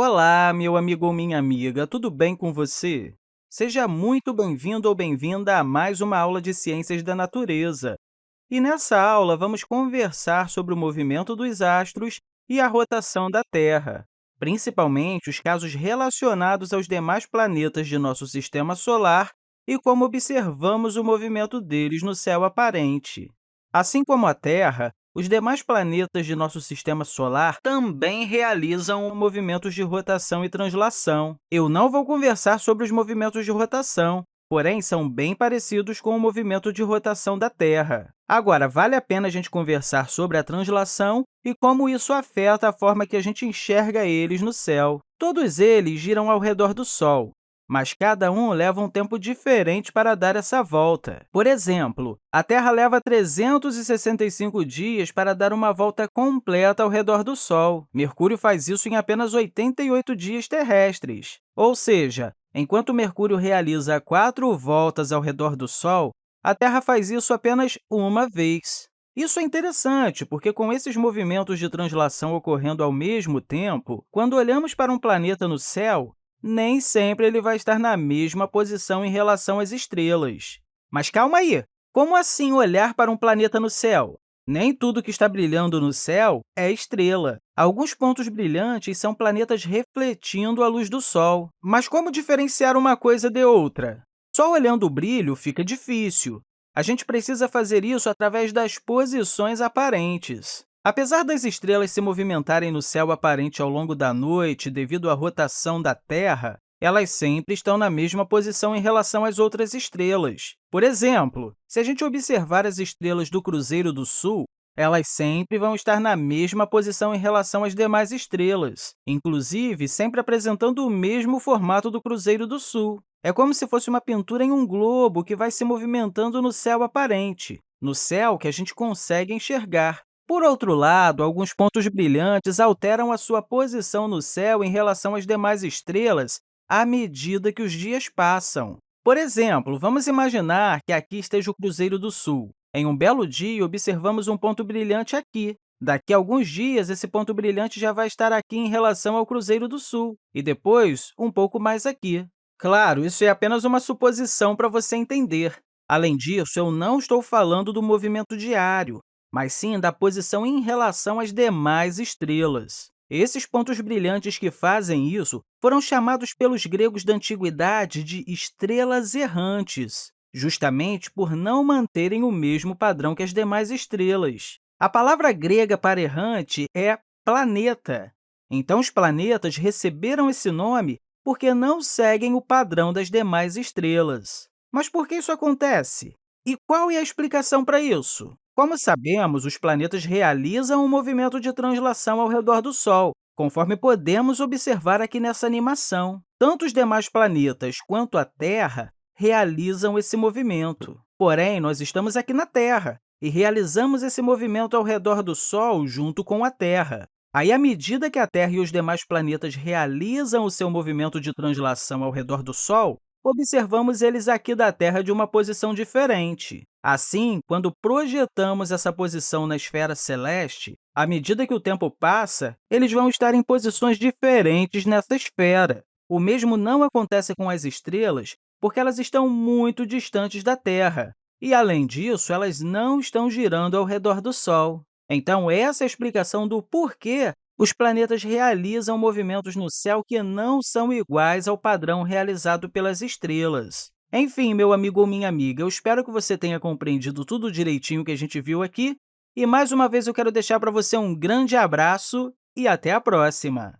Olá, meu amigo ou minha amiga, tudo bem com você? Seja muito bem-vindo ou bem-vinda a mais uma aula de Ciências da Natureza. E nessa aula, vamos conversar sobre o movimento dos astros e a rotação da Terra, principalmente os casos relacionados aos demais planetas de nosso sistema solar e como observamos o movimento deles no céu aparente. Assim como a Terra, os demais planetas de nosso sistema solar também realizam movimentos de rotação e translação. Eu não vou conversar sobre os movimentos de rotação, porém, são bem parecidos com o movimento de rotação da Terra. Agora, vale a pena a gente conversar sobre a translação e como isso afeta a forma que a gente enxerga eles no céu. Todos eles giram ao redor do Sol, mas cada um leva um tempo diferente para dar essa volta. Por exemplo, a Terra leva 365 dias para dar uma volta completa ao redor do Sol. Mercúrio faz isso em apenas 88 dias terrestres. Ou seja, enquanto Mercúrio realiza quatro voltas ao redor do Sol, a Terra faz isso apenas uma vez. Isso é interessante, porque com esses movimentos de translação ocorrendo ao mesmo tempo, quando olhamos para um planeta no céu, nem sempre ele vai estar na mesma posição em relação às estrelas. Mas calma aí! Como assim olhar para um planeta no céu? Nem tudo que está brilhando no céu é estrela. Alguns pontos brilhantes são planetas refletindo a luz do Sol. Mas como diferenciar uma coisa de outra? Só olhando o brilho fica difícil. A gente precisa fazer isso através das posições aparentes. Apesar das estrelas se movimentarem no céu aparente ao longo da noite devido à rotação da Terra, elas sempre estão na mesma posição em relação às outras estrelas. Por exemplo, se a gente observar as estrelas do Cruzeiro do Sul, elas sempre vão estar na mesma posição em relação às demais estrelas, inclusive sempre apresentando o mesmo formato do Cruzeiro do Sul. É como se fosse uma pintura em um globo que vai se movimentando no céu aparente, no céu que a gente consegue enxergar. Por outro lado, alguns pontos brilhantes alteram a sua posição no céu em relação às demais estrelas à medida que os dias passam. Por exemplo, vamos imaginar que aqui esteja o Cruzeiro do Sul. Em um belo dia, observamos um ponto brilhante aqui. Daqui a alguns dias, esse ponto brilhante já vai estar aqui em relação ao Cruzeiro do Sul, e depois um pouco mais aqui. Claro, isso é apenas uma suposição para você entender. Além disso, eu não estou falando do movimento diário mas sim da posição em relação às demais estrelas. Esses pontos brilhantes que fazem isso foram chamados pelos gregos da antiguidade de estrelas errantes, justamente por não manterem o mesmo padrão que as demais estrelas. A palavra grega para errante é planeta. Então, os planetas receberam esse nome porque não seguem o padrão das demais estrelas. Mas por que isso acontece? E qual é a explicação para isso? Como sabemos, os planetas realizam um movimento de translação ao redor do Sol, conforme podemos observar aqui nessa animação. Tanto os demais planetas quanto a Terra realizam esse movimento. Porém, nós estamos aqui na Terra e realizamos esse movimento ao redor do Sol junto com a Terra. Aí, à medida que a Terra e os demais planetas realizam o seu movimento de translação ao redor do Sol, observamos eles aqui da Terra de uma posição diferente. Assim, quando projetamos essa posição na esfera celeste, à medida que o tempo passa, eles vão estar em posições diferentes nessa esfera. O mesmo não acontece com as estrelas, porque elas estão muito distantes da Terra, e, além disso, elas não estão girando ao redor do Sol. Então, essa é a explicação do porquê os planetas realizam movimentos no céu que não são iguais ao padrão realizado pelas estrelas. Enfim, meu amigo ou minha amiga, eu espero que você tenha compreendido tudo direitinho que a gente viu aqui. E, mais uma vez, eu quero deixar para você um grande abraço e até a próxima!